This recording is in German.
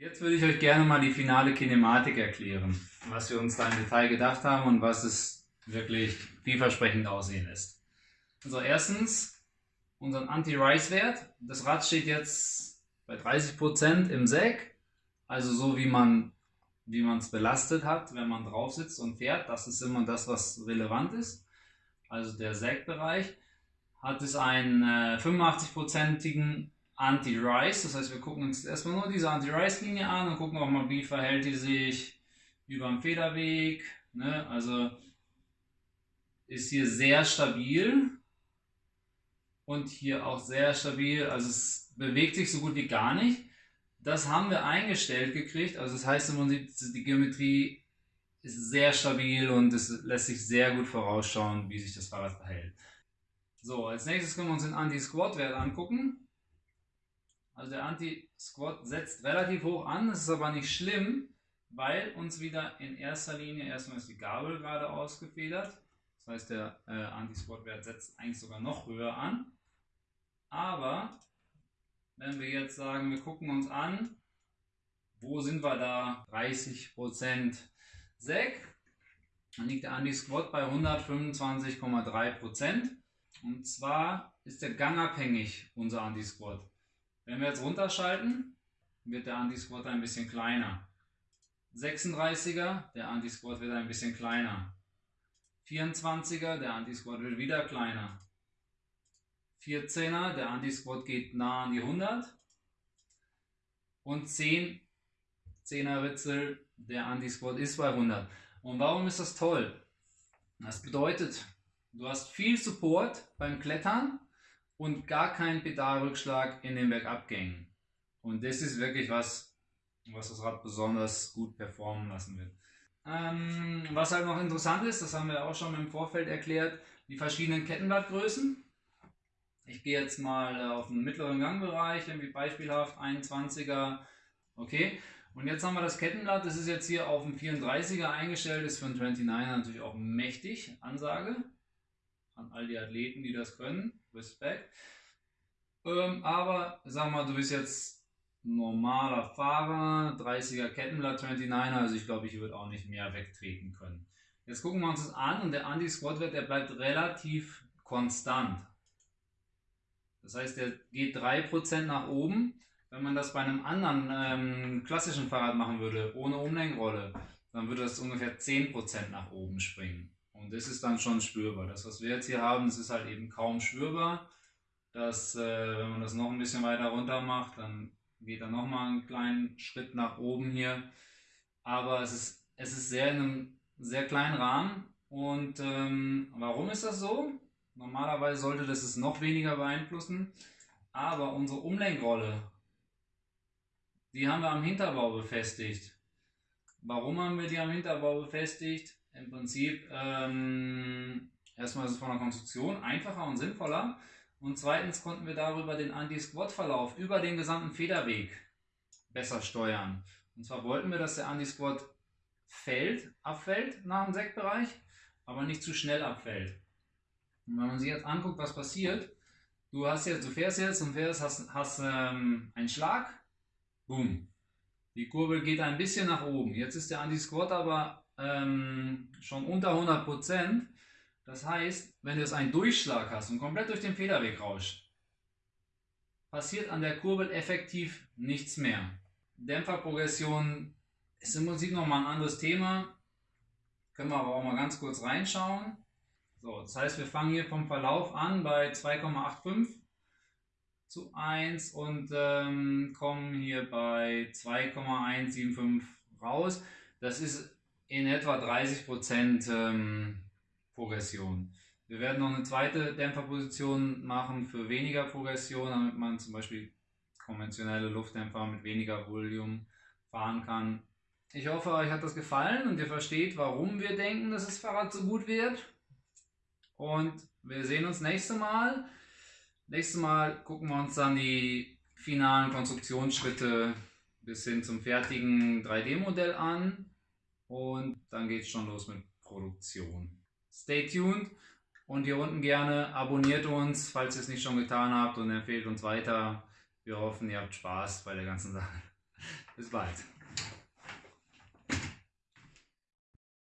Jetzt würde ich euch gerne mal die finale Kinematik erklären, was wir uns da im Detail gedacht haben und was es wirklich vielversprechend aussehen lässt. Also erstens unseren Anti-Rise-Wert. Das Rad steht jetzt bei 30% im Säck, also so wie man wie man es belastet hat, wenn man drauf sitzt und fährt. Das ist immer das, was relevant ist. Also der Sägbereich hat es einen äh, 85-prozentigen Anti-Rise. Das heißt, wir gucken uns erstmal nur diese Anti-Rise-Linie an und gucken auch mal, wie verhält die sich über dem Federweg. Ne? Also ist hier sehr stabil und hier auch sehr stabil. Also es bewegt sich so gut wie gar nicht. Das haben wir eingestellt gekriegt. Also das heißt im Prinzip, die Geometrie ist sehr stabil und es lässt sich sehr gut vorausschauen, wie sich das Fahrrad verhält. So, als nächstes können wir uns den Anti-Squat-Wert angucken. Also der Anti-Squat setzt relativ hoch an, das ist aber nicht schlimm, weil uns wieder in erster Linie erstmal ist die Gabel gerade ausgefedert. Das heißt, der äh, Anti-Squat-Wert setzt eigentlich sogar noch höher an. Aber wenn wir jetzt sagen, wir gucken uns an, wo sind wir da? 30% Sek. Dann liegt der Anti-Squat bei 125,3%. Und zwar ist der gangabhängig, unser Anti-Squat. Wenn wir jetzt runterschalten, wird der Anti-Squat ein bisschen kleiner. 36er, der Anti-Squat wird ein bisschen kleiner. 24er, der Anti-Squat wird wieder kleiner. 14er, der Anti-Squat geht nah an die 100. Und 10, 10er Ritzel, der Anti-Squat ist bei 100. Und warum ist das toll? Das bedeutet, du hast viel Support beim Klettern und gar keinen Pedalrückschlag in den Bergabgängen. Und das ist wirklich was, was das Rad besonders gut performen lassen wird. Ähm, was halt noch interessant ist, das haben wir auch schon im Vorfeld erklärt, die verschiedenen Kettenblattgrößen. Ich gehe jetzt mal auf den mittleren Gangbereich, irgendwie beispielhaft 21er. Okay, und jetzt haben wir das Kettenblatt, das ist jetzt hier auf dem 34er eingestellt, ist für einen 29er natürlich auch mächtig, Ansage an all die Athleten, die das können. Respekt. Ähm, aber sag mal, du bist jetzt normaler Fahrer, 30er Kettenblatt, 29er, also ich glaube, ich würde auch nicht mehr wegtreten können. Jetzt gucken wir uns das an und der Anti-Squat-Wert, der bleibt relativ konstant. Das heißt, der geht 3% nach oben. Wenn man das bei einem anderen ähm, klassischen Fahrrad machen würde, ohne Umlenkrolle, dann würde das ungefähr 10% nach oben springen. Und das ist dann schon spürbar. Das, was wir jetzt hier haben, das ist halt eben kaum spürbar. Das, äh, wenn man das noch ein bisschen weiter runter macht, dann geht er nochmal einen kleinen Schritt nach oben hier. Aber es ist, es ist sehr in einem sehr kleinen Rahmen. Und ähm, warum ist das so? Normalerweise sollte das es noch weniger beeinflussen. Aber unsere Umlenkrolle, die haben wir am Hinterbau befestigt. Warum haben wir die am Hinterbau befestigt? Im Prinzip ähm, erstmal ist es von der Konstruktion einfacher und sinnvoller. Und zweitens konnten wir darüber den Anti-Squat-Verlauf über den gesamten Federweg besser steuern. Und zwar wollten wir, dass der Anti-Squat fällt, abfällt nach dem Sektbereich, aber nicht zu schnell abfällt. Und wenn man sich jetzt anguckt, was passiert, du hast jetzt, du fährst jetzt und fährst, hast, hast ähm, einen Schlag, boom. Die Kurbel geht ein bisschen nach oben. Jetzt ist der Anti-Squat aber ähm, schon unter 100 Prozent. Das heißt, wenn du jetzt einen Durchschlag hast und komplett durch den Federweg rauscht, passiert an der Kurbel effektiv nichts mehr. Dämpferprogression ist im Prinzip nochmal ein anderes Thema. Können wir aber auch mal ganz kurz reinschauen. So, das heißt, wir fangen hier vom Verlauf an bei 2,85 zu 1 und ähm, kommen hier bei 2,175 raus. Das ist in etwa 30% ähm, Progression. Wir werden noch eine zweite Dämpferposition machen für weniger Progression, damit man zum Beispiel konventionelle Luftdämpfer mit weniger Volumen fahren kann. Ich hoffe, euch hat das gefallen und ihr versteht, warum wir denken, dass das Fahrrad so gut wird. Und wir sehen uns nächste Mal. Nächstes Mal gucken wir uns dann die finalen Konstruktionsschritte bis hin zum fertigen 3D-Modell an. Und dann geht es schon los mit Produktion. Stay tuned und hier unten gerne abonniert uns, falls ihr es nicht schon getan habt und empfehlt uns weiter. Wir hoffen, ihr habt Spaß bei der ganzen Sache. Bis bald.